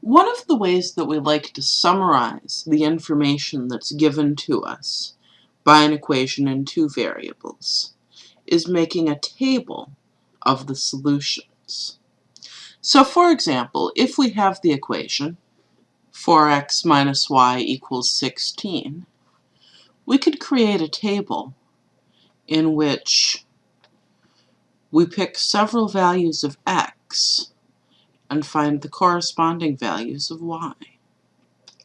One of the ways that we like to summarize the information that's given to us by an equation in two variables is making a table of the solutions. So for example, if we have the equation 4x minus y equals 16, we could create a table in which we pick several values of x and find the corresponding values of y.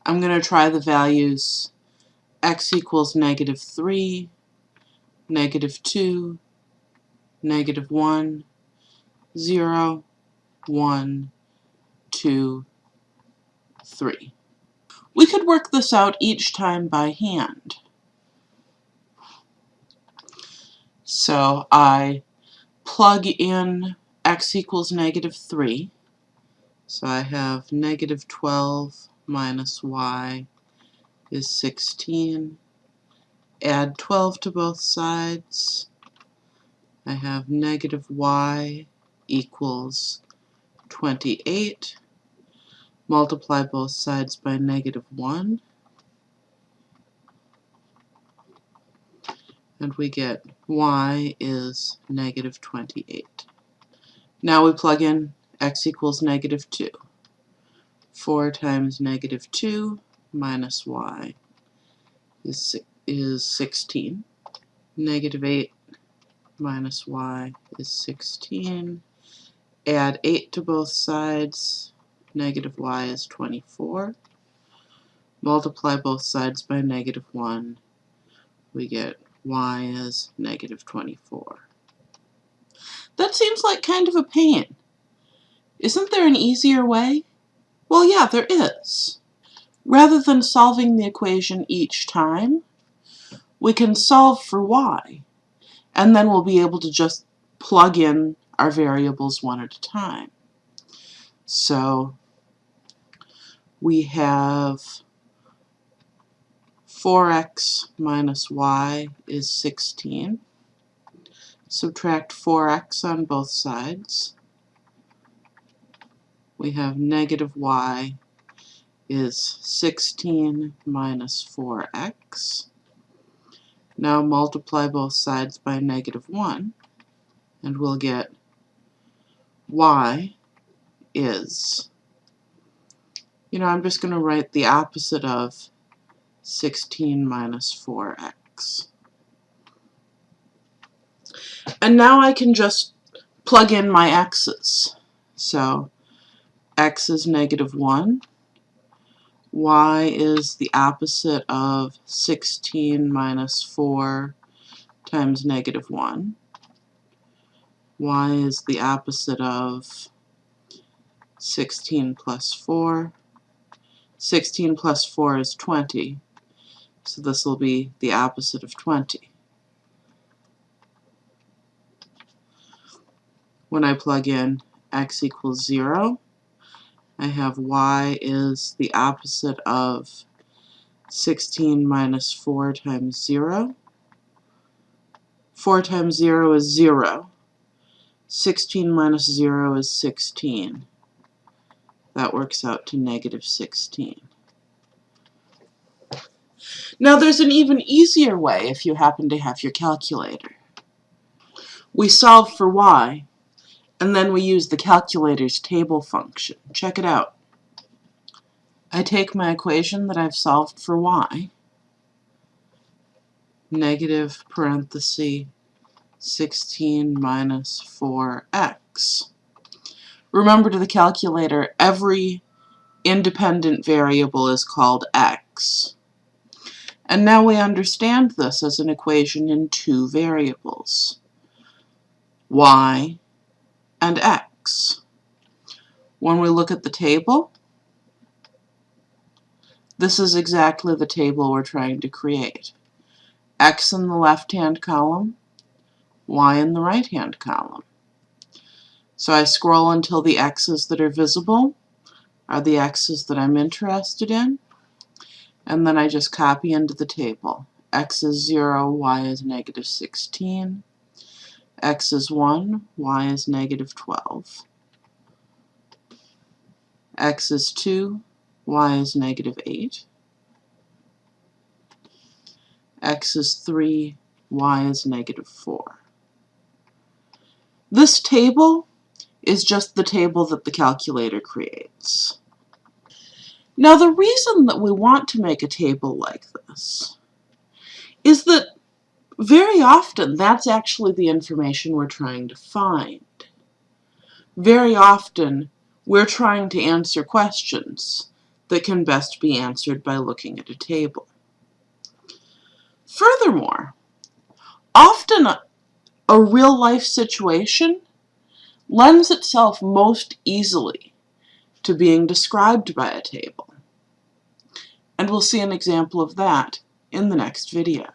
I'm going to try the values x equals negative 3, negative 2, negative 1, 0, 1, 2, 3. We could work this out each time by hand. So I plug in x equals negative 3. So I have negative 12 minus y is 16. Add 12 to both sides. I have negative y equals 28. Multiply both sides by negative 1. And we get y is negative 28. Now we plug in x equals negative 2. 4 times negative 2 minus y is, is 16. Negative 8 minus y is 16. Add 8 to both sides. Negative y is 24. Multiply both sides by negative 1. We get y is negative 24. That seems like kind of a pain. Isn't there an easier way? Well, yeah, there is. Rather than solving the equation each time, we can solve for y and then we'll be able to just plug in our variables one at a time. So we have 4x minus y is 16. Subtract 4x on both sides. We have negative y is 16 minus 4x. Now multiply both sides by negative 1 and we'll get y is, you know, I'm just going to write the opposite of 16 minus 4x. And now I can just plug in my x's. So x is negative 1, y is the opposite of 16 minus 4 times negative 1. y is the opposite of 16 plus 4. 16 plus 4 is 20, so this will be the opposite of 20. When I plug in x equals 0, I have y is the opposite of 16 minus 4 times 0. 4 times 0 is 0. 16 minus 0 is 16. That works out to negative 16. Now there's an even easier way if you happen to have your calculator. We solve for y and then we use the calculator's table function. Check it out. I take my equation that I've solved for y, negative parenthesis 16 minus 4x. Remember to the calculator, every independent variable is called x. And now we understand this as an equation in two variables, y and x. When we look at the table, this is exactly the table we're trying to create. x in the left-hand column, y in the right-hand column. So I scroll until the x's that are visible are the x's that I'm interested in, and then I just copy into the table. x is 0, y is negative 16, x is 1, y is negative 12. x is 2, y is negative 8. x is 3, y is negative 4. This table is just the table that the calculator creates. Now the reason that we want to make a table like this is that very often that's actually the information we're trying to find. Very often we're trying to answer questions that can best be answered by looking at a table. Furthermore, often a, a real-life situation lends itself most easily to being described by a table. And we'll see an example of that in the next video.